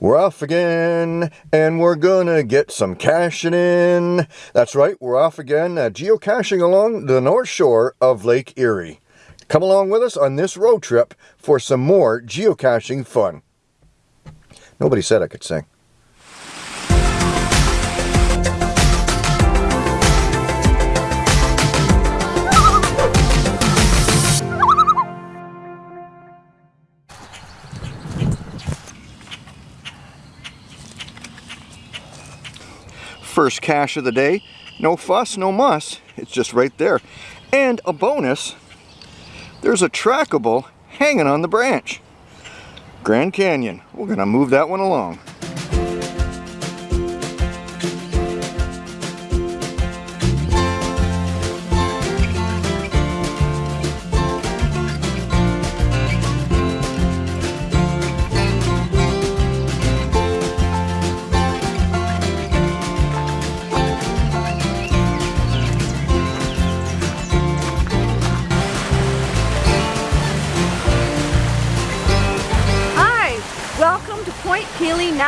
We're off again, and we're gonna get some caching in. That's right, we're off again, uh, geocaching along the north shore of Lake Erie. Come along with us on this road trip for some more geocaching fun. Nobody said I could sing. First cache of the day. No fuss, no muss. It's just right there. And a bonus, there's a trackable hanging on the branch. Grand Canyon. We're going to move that one along.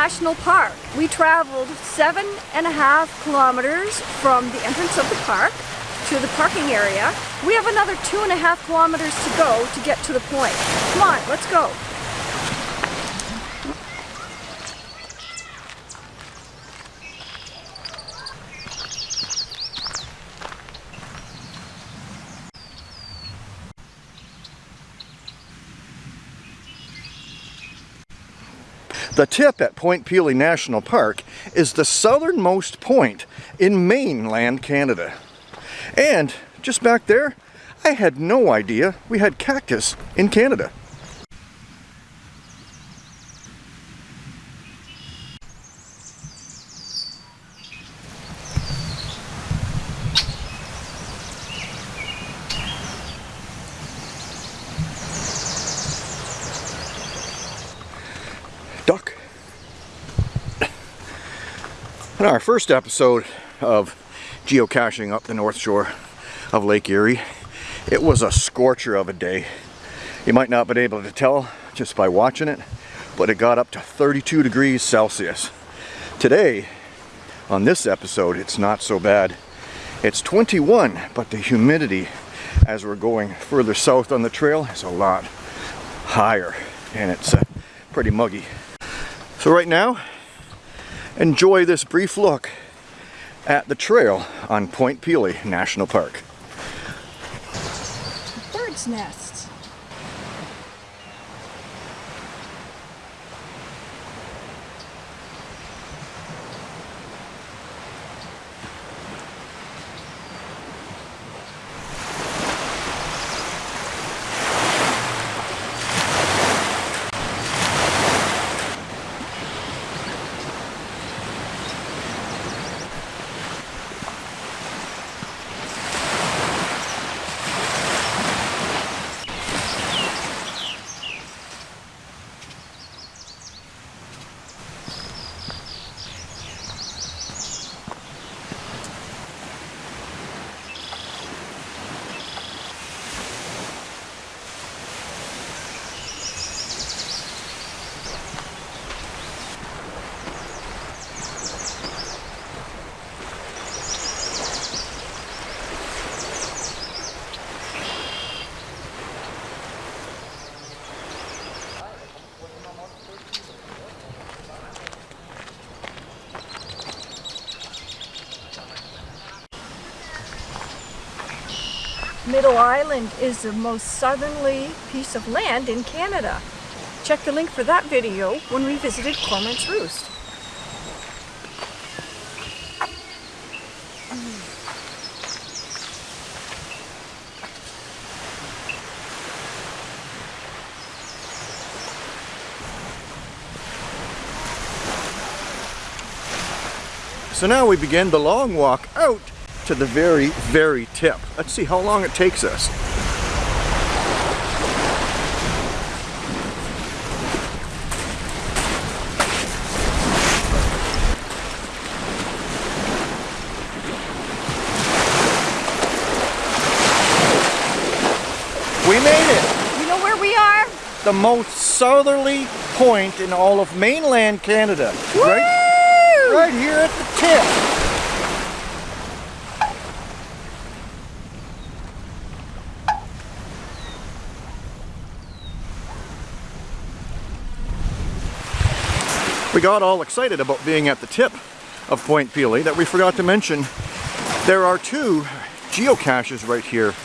National Park. We traveled seven and a half kilometers from the entrance of the park to the parking area. We have another two and a half kilometers to go to get to the point. Come on, let's go. The tip at Point Pelee National Park is the southernmost point in mainland Canada. And just back there, I had no idea we had cactus in Canada. In our first episode of geocaching up the north shore of Lake Erie, it was a scorcher of a day. You might not have been able to tell just by watching it, but it got up to 32 degrees Celsius. Today, on this episode, it's not so bad. It's 21, but the humidity as we're going further south on the trail is a lot higher and it's uh, pretty muggy. So right now, enjoy this brief look at the trail on Point Pelee National Park. Bird's nests. Middle Island is the most southerly piece of land in Canada. Check the link for that video when we visited Cormorant's Roost. So now we begin the long walk out to the very, very tip. Let's see how long it takes us. We made it! You know where we are? the most southerly point in all of mainland Canada. Right, right here at the tip. Got all excited about being at the tip of Point Pelee that we forgot to mention there are two geocaches right here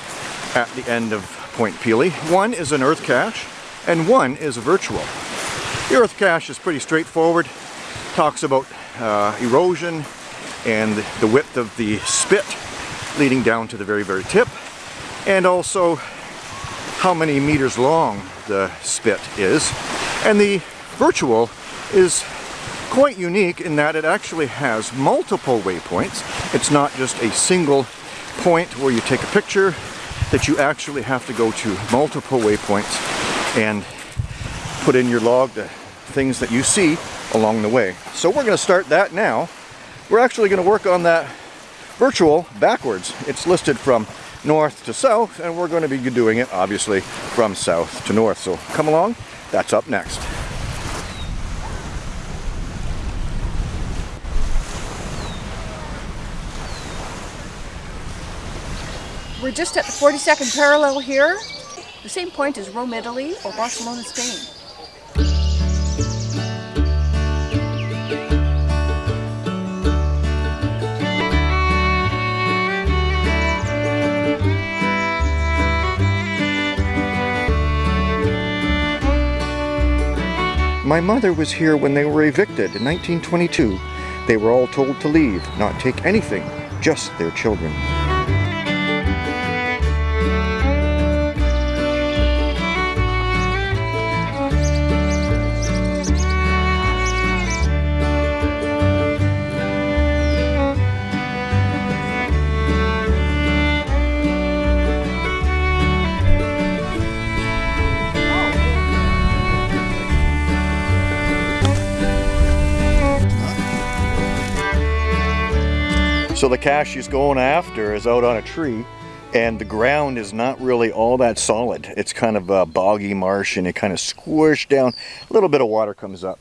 at the end of Point Pelee. One is an earth cache and one is a virtual. The earth cache is pretty straightforward, talks about uh, erosion and the width of the spit leading down to the very very tip and also how many meters long the spit is and the virtual is quite unique in that it actually has multiple waypoints. It's not just a single point where you take a picture, that you actually have to go to multiple waypoints and put in your log the things that you see along the way. So we're going to start that now. We're actually going to work on that virtual backwards. It's listed from north to south and we're going to be doing it obviously from south to north. So come along, that's up next. We're just at the 42nd parallel here. The same point as Rome, Italy or Barcelona, Spain. My mother was here when they were evicted in 1922. They were all told to leave, not take anything, just their children. So the cache she's going after is out on a tree and the ground is not really all that solid. It's kind of a boggy marsh and it kind of squished down. A little bit of water comes up,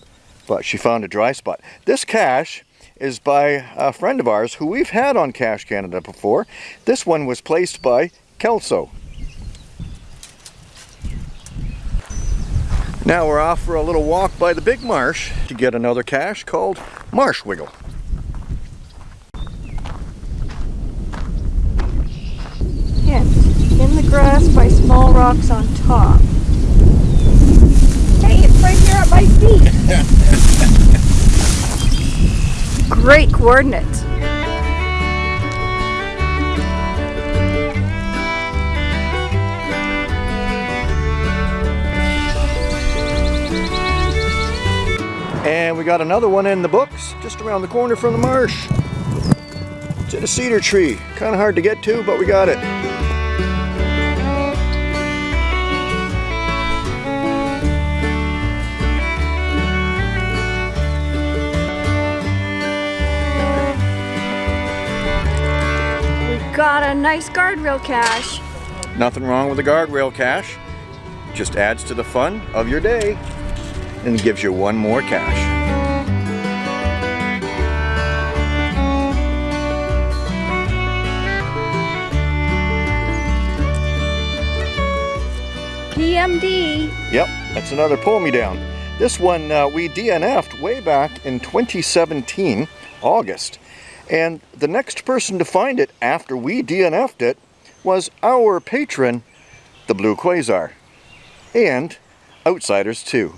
but she found a dry spot. This cache is by a friend of ours who we've had on Cache Canada before. This one was placed by Kelso. Now we're off for a little walk by the big marsh to get another cache called Marsh Wiggle. Hint, in the grass by small rocks on top. Hey, it's right here at my feet. Great coordinates. And we got another one in the books, just around the corner from the marsh. It's in a cedar tree. Kind of hard to get to, but we got it. A nice guardrail cache. Nothing wrong with a guardrail cache. Just adds to the fun of your day and gives you one more cache. PMD. Yep, that's another pull me down. This one uh, we DNF'd way back in 2017, August. And the next person to find it after we DNF'd it was our patron, the Blue Quasar. And outsiders too.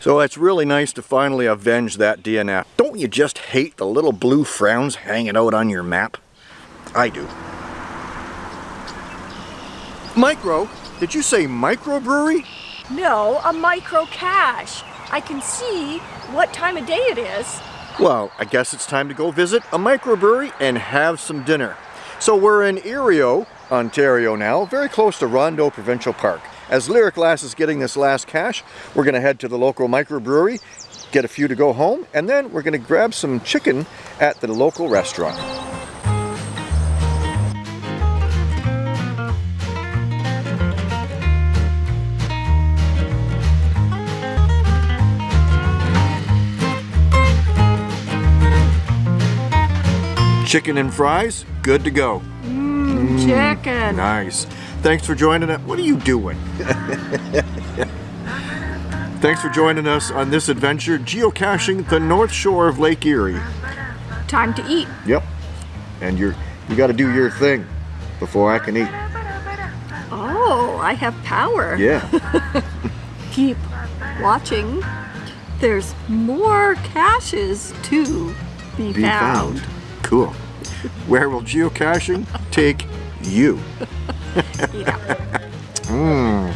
So it's really nice to finally avenge that DNF. Don't you just hate the little blue frowns hanging out on your map? I do. Micro? Did you say microbrewery? No, a micro cache. I can see what time of day it is. Well, I guess it's time to go visit a microbrewery and have some dinner. So we're in Erieau, Ontario now, very close to Rondeau Provincial Park. As Lyric Glass is getting this last cache, we're going to head to the local microbrewery, get a few to go home, and then we're going to grab some chicken at the local restaurant. Chicken and fries, good to go. Mmm, mmm, chicken. Nice. Thanks for joining us. What are you doing? Thanks for joining us on this adventure, geocaching the north shore of Lake Erie. Time to eat. Yep. And you're you got to do your thing before I can eat. Oh, I have power. Yeah. Keep watching. There's more caches to be, Be found. found. Cool. Where will geocaching take you? Yeah. Mm.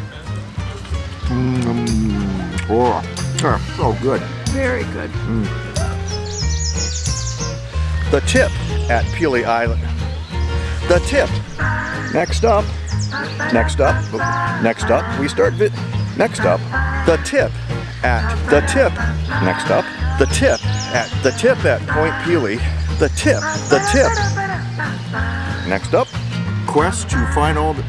Mm. Oh, ah, so good. Very good. The tip at Pelee Island. The tip. Next up. Next up. Next up. We start. Next up. The tip at the tip. Next up. The tip at the tip at Point Pelee. The tip. The tip. Next up. Quest to find all the